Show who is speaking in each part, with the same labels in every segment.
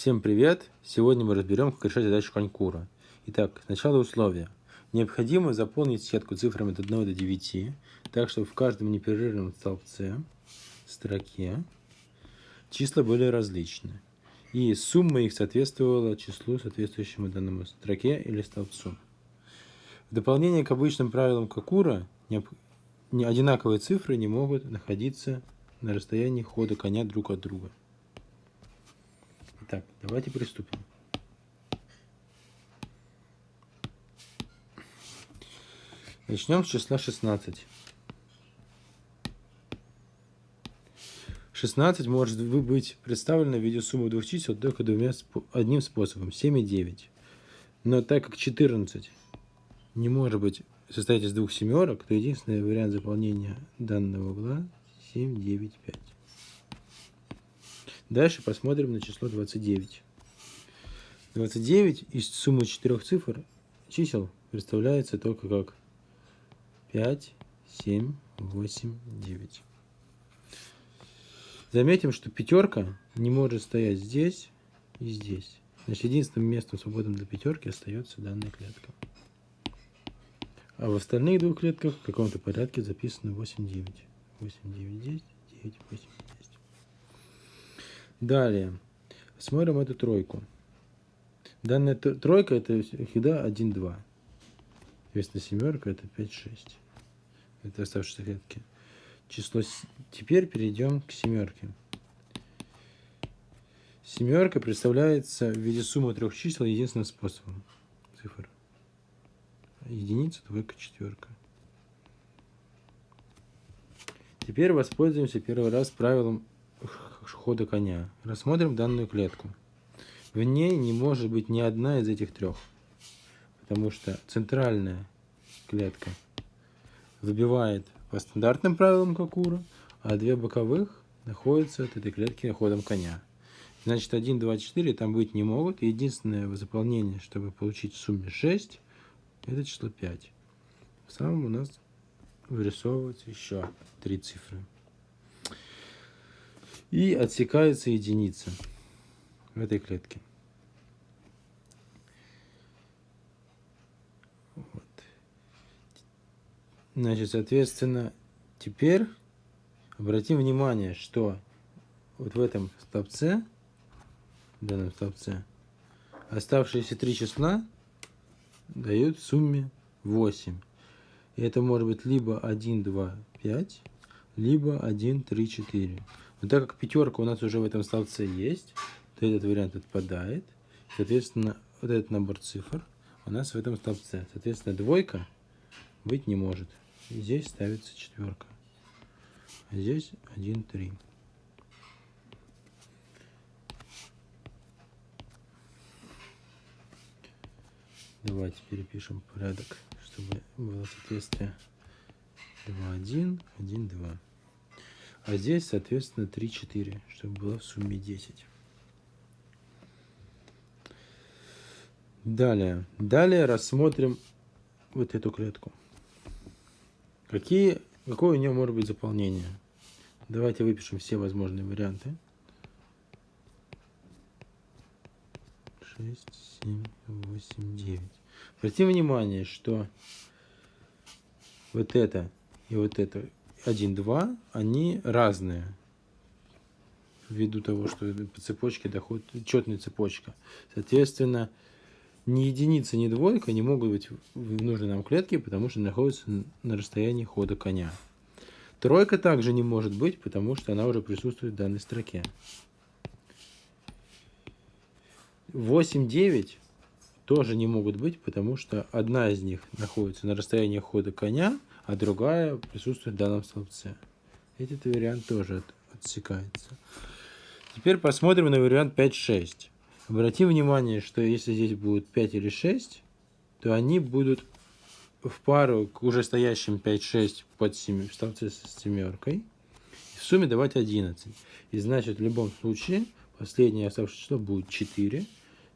Speaker 1: Всем привет! Сегодня мы разберем, как решать задачу конкура. Итак, сначала условия. Необходимо заполнить сетку цифрами от 1 до 9, так чтобы в каждом непрерывном столбце, строке, числа были различны. И сумма их соответствовала числу, соответствующему данному строке или столбцу. В дополнение к обычным правилам Кокура, одинаковые цифры не могут находиться на расстоянии хода коня друг от друга. Итак, давайте приступим. Начнем с числа 16. 16 может быть представлено в виде суммы двух чисел только двумя, одним способом, 7 и 9. Но так как 14 не может быть состоять из двух семерок, то единственный вариант заполнения данного угла 7, 9, 5. Дальше посмотрим на число 29. 29 из суммы четырех цифр чисел представляется только как 5, 7, 8, 9. Заметим, что пятерка не может стоять здесь и здесь. Значит, единственным местом свободным для пятерки остается данная клетка. А в остальных двух клетках в каком-то порядке записано 8, 9. 8, 9, 10, 9, 8, 10. Далее, смотрим эту тройку. Данная тройка это всегда 1, 2. Соответственно, семерка это 5, 6. Это оставшиеся клетки. Число... Теперь перейдем к семерке. Семерка представляется в виде суммы трех чисел единственным способом. Цифр. Единица, двойка, четверка. Теперь воспользуемся первый раз правилом хода коня. Рассмотрим данную клетку. В ней не может быть ни одна из этих трех, потому что центральная клетка выбивает по стандартным правилам Кокура, а две боковых находятся от этой клетки ходом коня. Значит, 1, 2, 4 там быть не могут. Единственное заполнение, чтобы получить в сумме 6, это число 5. В самом у нас вырисовывается еще три цифры и отсекается единица в этой клетке. Вот. Значит, соответственно, теперь обратим внимание, что вот в этом столбце, в данном столбце, оставшиеся три числа дают в сумме 8. И это может быть либо 1, 2, 5, либо 1, 3, 4. Но так как пятерка у нас уже в этом столбце есть, то этот вариант отпадает. Соответственно, вот этот набор цифр у нас в этом столбце. Соответственно, двойка быть не может. Здесь ставится четверка. А здесь 1, 3. Давайте перепишем порядок, чтобы было соответствие. 2, 1, 1, 2. А здесь, соответственно, 3, 4, чтобы было в сумме 10. Далее. Далее рассмотрим вот эту клетку. Какие, какое у нее может быть заполнение? Давайте выпишем все возможные варианты. 6, 7, 8, 9. Обратим внимание, что вот это и вот это 1, 2, они разные. Ввиду того, что по цепочке доходит четная цепочка. Соответственно, ни единица, ни двойка не могут быть в нужной нам клетке, потому что находятся на расстоянии хода коня. Тройка также не может быть, потому что она уже присутствует в данной строке. 8, 9 тоже не могут быть, потому что одна из них находится на расстоянии хода коня, а другая присутствует в данном столбце. Этот вариант тоже от, отсекается. Теперь посмотрим на вариант 5-6. Обратим внимание, что если здесь будет 5 или 6, то они будут в пару к уже стоящим 5-6 под 7, в столбце с семеркой. В сумме давать 11. И значит, в любом случае, последнее оставшееся число будет 4,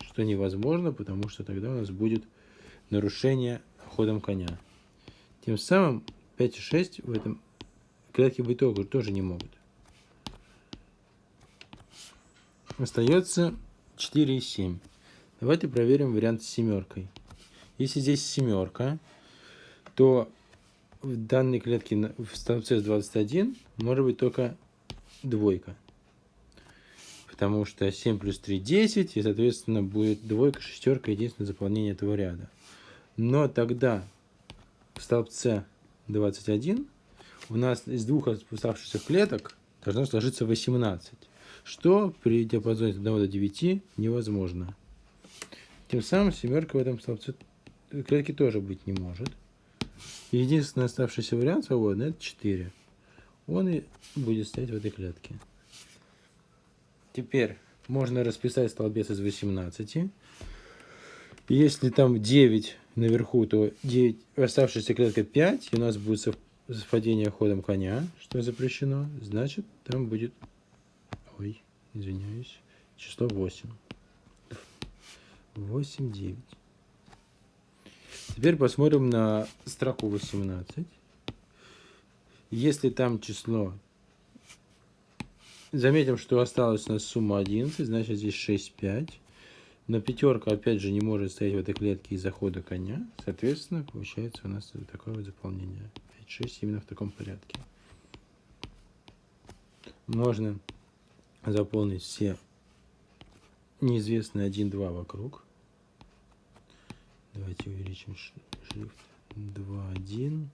Speaker 1: что невозможно, потому что тогда у нас будет нарушение ходом коня. Тем самым 5 и 6 в этом клетке быть тоже не могут. Остается 4 и 7. Давайте проверим вариант с семеркой. Если здесь семерка, то в данной клетке в столбце 21 может быть только двойка. Потому что 7 плюс 3 – 10, и, соответственно, будет двойка, шестерка, единственное заполнение этого ряда. Но тогда в столбце 21 у нас из двух оставшихся клеток должно сложиться 18, что при диапазоне от 1 до 9 невозможно. Тем самым семерка в этом столбце клетки тоже быть не может. Единственный оставшийся вариант свободный это 4. Он и будет стоять в этой клетке. Теперь можно расписать столбец из 18. Если там 9 наверху, то 9, оставшаяся клетка 5, и у нас будет совпадение ходом коня, что запрещено, значит там будет, ой, извиняюсь, число 8. 8, 9. Теперь посмотрим на строку 18. Если там число... Заметим, что осталась у нас сумма 11, значит здесь 6, 5. Но пятерка опять же не может стоять в этой клетке из-за хода коня. Соответственно, получается у нас такое вот заполнение. 5, 6 именно в таком порядке. Можно заполнить все неизвестные 1, 2 вокруг. Давайте увеличим шрифт. 2, 1.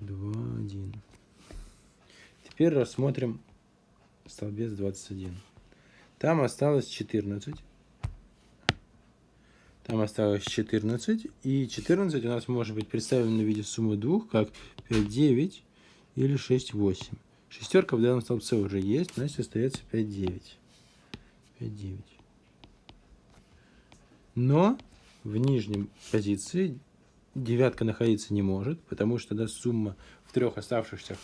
Speaker 1: 2, 1. Теперь рассмотрим столбец 21. Там осталось 14. Там осталось 14. И 14 у нас может быть представлено в виде суммы двух, как 5, 9 или 6, 8. Шестерка в данном столбце уже есть, значит остается 5, 9. 5, 9. Но в нижнем позиции девятка находиться не может, потому что да, сумма в трех оставшихся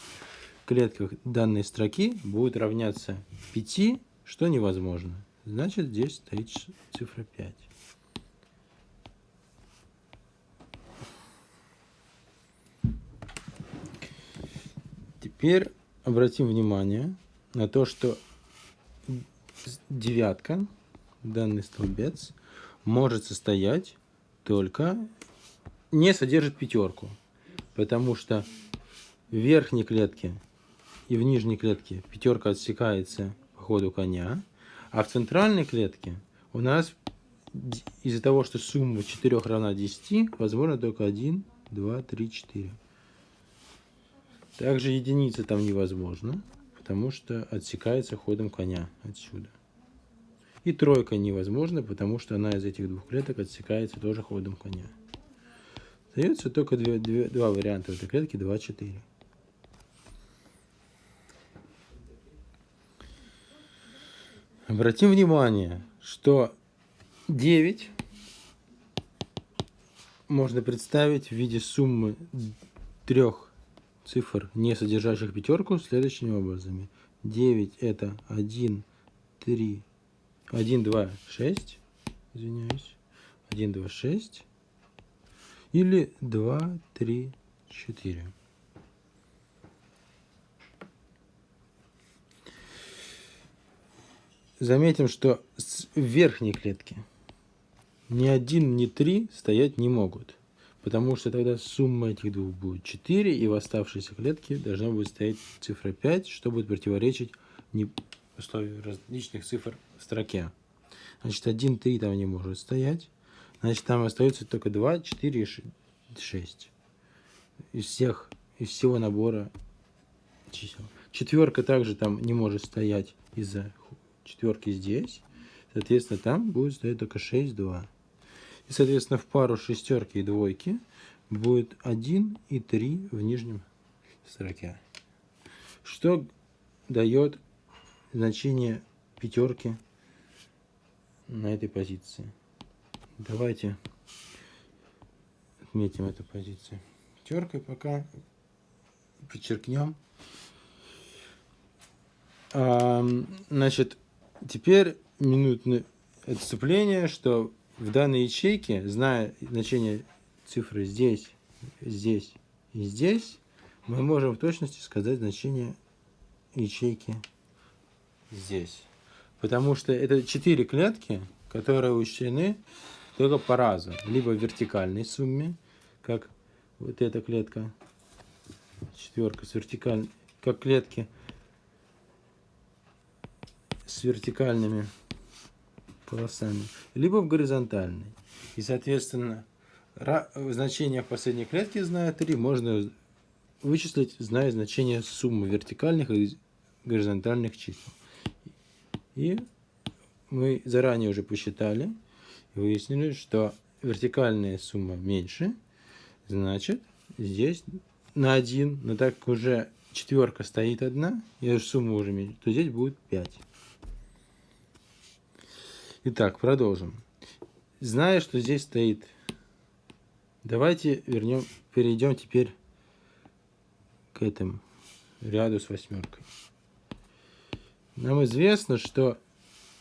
Speaker 1: клетках данной строки будет равняться 5, что невозможно. Значит, здесь стоит цифра 5. Теперь обратим внимание на то, что девятка, данный столбец, может состоять только не содержит пятерку, потому что в верхней клетке и в нижней клетке пятерка отсекается ходу коня, а в центральной клетке у нас из-за того, что сумма 4 равна 10, возможно только 1, 2, 3, 4. Также единица там невозможно, потому что отсекается ходом коня отсюда. И тройка невозможна, потому что она из этих двух клеток отсекается тоже ходом коня. Остается только две, две, два варианта этой клетке 2, 4. Обратим внимание, что 9 можно представить в виде суммы трех цифр, не содержащих пятерку, следующими образами. 9 это 1, 3, 1, 2, 6, извиняюсь, 1, 2, 6, или 2, 3, 4. Заметим, что в верхней клетке ни один, ни три стоять не могут. Потому что тогда сумма этих двух будет 4, и в оставшейся клетке должна будет стоять цифра 5, что будет противоречить не условию различных цифр в строке. Значит, 1, 3 там не может стоять. Значит, там остается только 2, 4 и 6. Из всех, из всего набора чисел. Четверка также там не может стоять из-за четверки здесь. Соответственно, там будет стоять только 6, 2. И, соответственно, в пару шестерки и двойки будет 1 и 3 в нижнем строке. Что дает значение пятерки на этой позиции. Давайте отметим эту позицию пятеркой пока. Подчеркнем. А, значит, теперь минутное отступление, что в данной ячейке, зная значение цифры здесь, здесь и здесь, мы можем в точности сказать значение ячейки здесь. Потому что это четыре клетки, которые учтены только по разу. Либо в вертикальной сумме, как вот эта клетка, четверка с вертикальной, как клетки с вертикальными полосами, либо в горизонтальной. И, соответственно, значение последней клетки, зная 3, можно вычислить, зная значение суммы вертикальных и горизонтальных чисел. И мы заранее уже посчитали и выяснили, что вертикальная сумма меньше, значит, здесь на 1, но так уже четверка стоит одна, и сумма уже меньше, то здесь будет 5. Итак, продолжим. Зная, что здесь стоит, давайте вернем, перейдем теперь к этому ряду с восьмеркой. Нам известно, что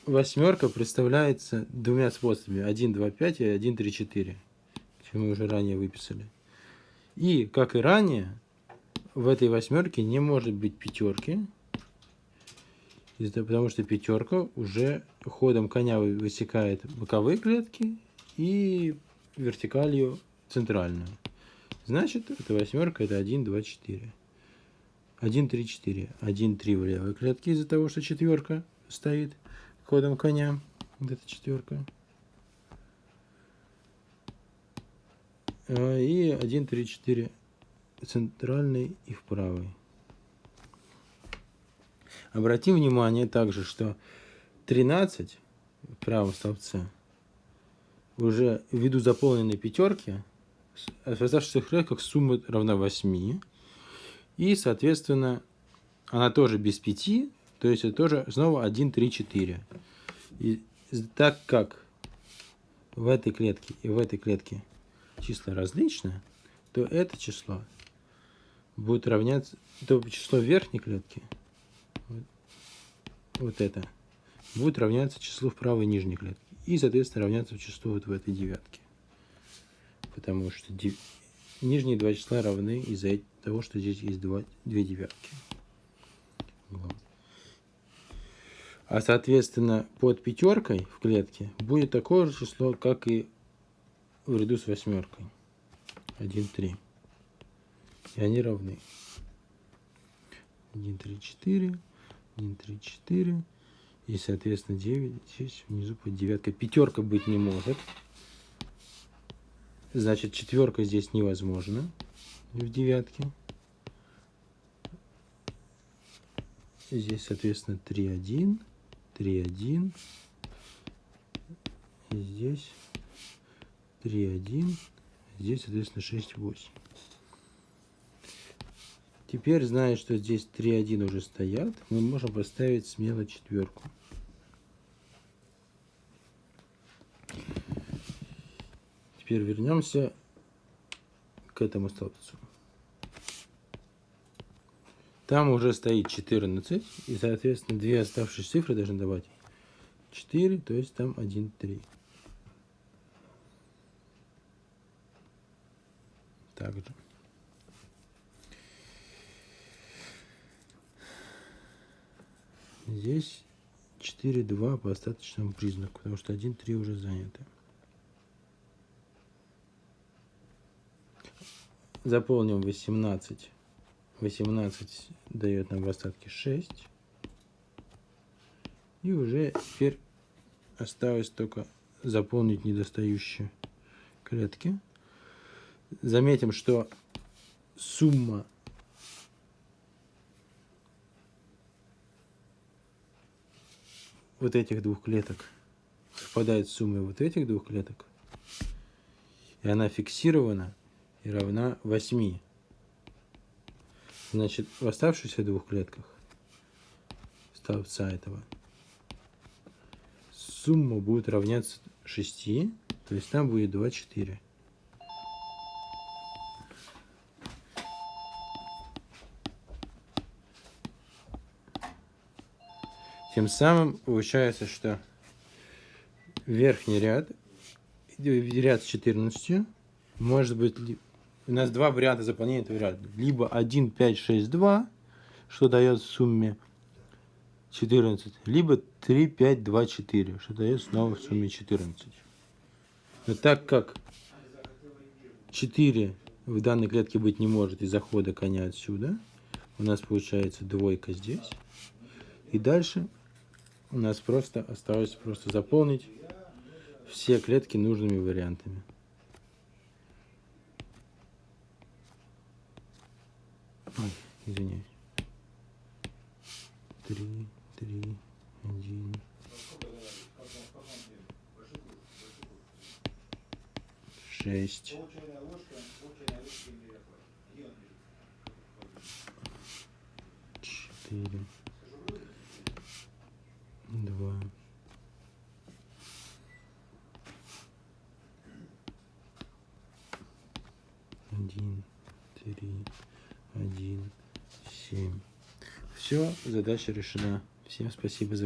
Speaker 1: восьмерка представляется двумя способами. 1, 2, 5 и 1, 3, 4. Чем мы уже ранее выписали. И, как и ранее, в этой восьмерке не может быть пятерки, потому что пятерка уже ходом коня высекает боковые клетки и вертикалью центральную. Значит, эта восьмерка это 1, 2, 4. 1, 3, 4. 1, 3 в левой клетке из-за того, что четверка стоит ходом коня. Вот эта четверка. А, и 1, 3, 4 центральный и в правой. Обратим внимание также, что 13 в правом столбце уже ввиду заполненной пятерки оставшихся клетках сумма равна 8. И, соответственно, она тоже без 5, то есть это тоже снова 1, 3, 4. И так как в этой клетке и в этой клетке числа различны, то это число будет равняться, то число верхней клетки вот это, будет равняться числу в правой нижней клетке. И, соответственно, равняться числу вот в этой девятке. Потому что дев... нижние два числа равны из-за того, что здесь есть два, две девятки. Вот. А, соответственно, под пятеркой в клетке будет такое же число, как и в ряду с восьмеркой. 1, 3. И они равны. 1, 3, 4. 1, 3, 4. И, соответственно, 9. Здесь внизу под девяткой. Пятерка быть не может. Значит, четверка здесь невозможно в девятке. Здесь, соответственно, 3, 1, 3, 1. И здесь 3, 1. Здесь, соответственно, 6, 8. Теперь, зная, что здесь 3-1 уже стоят, мы можем поставить смело четверку. Теперь вернемся к этому столбцу. Там уже стоит 14, и, соответственно, две оставшиеся цифры должны давать 4, то есть там 1, 3. Также. Здесь 4-2 по остаточному признаку, потому что 1-3 уже заняты. Заполним 18. 18 дает нам в остатке 6. И уже теперь осталось только заполнить недостающие клетки. Заметим, что сумма вот этих двух клеток совпадает с суммой вот этих двух клеток, и она фиксирована и равна 8. Значит, в оставшихся двух клетках столбца этого сумма будет равняться 6, то есть там будет 24. Тем самым получается, что верхний ряд, ряд с 14, может быть, у нас два варианта заполнения этого ряда. Либо 1, 5, 6, 2, что дает в сумме 14. Либо 3, 5, 2, 4, что дает снова в сумме 14. Но так как 4 в данной клетке быть не может из захода коня отсюда, у нас получается двойка здесь. И дальше у нас просто осталось просто заполнить все клетки нужными вариантами. Ой, извиняюсь. Три, три, один. Шесть. Четыре. Два. Один, три, один, семь. Все, задача решена. Всем спасибо за внимание.